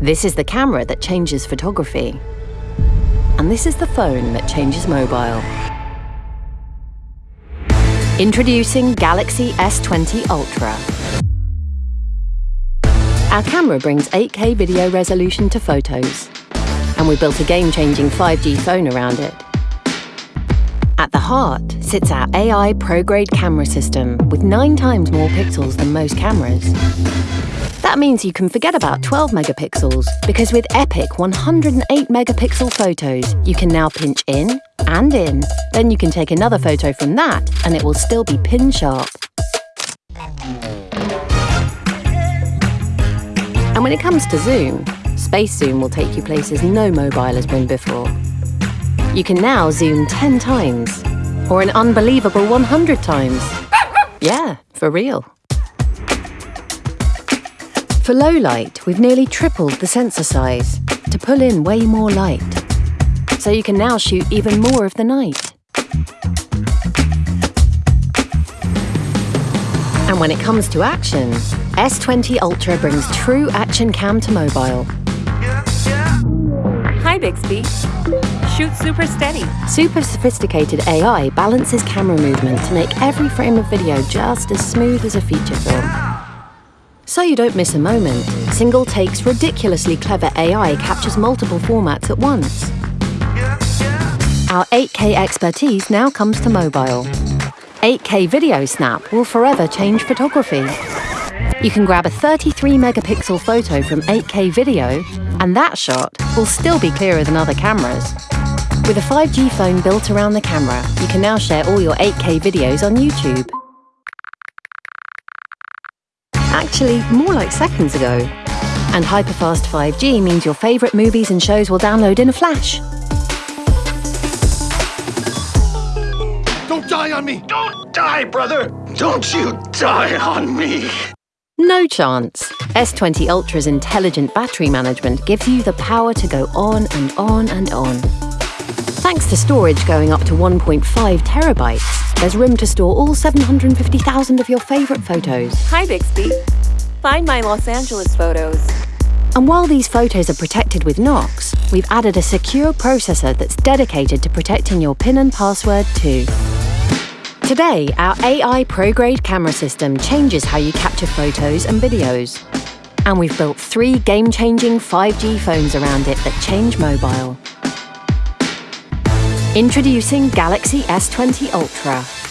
This is the camera that changes photography. And this is the phone that changes mobile. Introducing Galaxy S20 Ultra. Our camera brings 8K video resolution to photos, and we built a game-changing 5G phone around it. At the heart sits our AI pro-grade camera system with nine times more pixels than most cameras. That means you can forget about 12 megapixels, because with epic 108 megapixel photos, you can now pinch in and in. Then you can take another photo from that, and it will still be pin sharp. And when it comes to zoom, Space Zoom will take you places no mobile has been before. You can now zoom 10 times, or an unbelievable 100 times. Yeah, for real. For low light, we've nearly tripled the sensor size to pull in way more light. So you can now shoot even more of the night. And when it comes to action, S20 Ultra brings true action cam to mobile. Hi, Bixby. Shoot super steady. Super sophisticated AI balances camera movement to make every frame of video just as smooth as a feature film. So you don't miss a moment, Single Take's ridiculously clever AI captures multiple formats at once. Our 8K expertise now comes to mobile. 8K Video Snap will forever change photography. You can grab a 33 megapixel photo from 8K video, and that shot will still be clearer than other cameras. With a 5G phone built around the camera, you can now share all your 8K videos on YouTube. Actually, more like seconds ago. And hyperfast 5G means your favourite movies and shows will download in a flash. Don't die on me! Don't die, brother! Don't you die on me! No chance. S20 Ultra's intelligent battery management gives you the power to go on and on and on. Thanks to storage going up to 1.5 terabytes, there's room to store all 750,000 of your favourite photos. Hi, Bixby. Find my Los Angeles photos. And while these photos are protected with Knox, we've added a secure processor that's dedicated to protecting your PIN and password too. Today, our AI pro-grade camera system changes how you capture photos and videos. And we've built three game-changing 5G phones around it that change mobile. Introducing Galaxy S20 Ultra.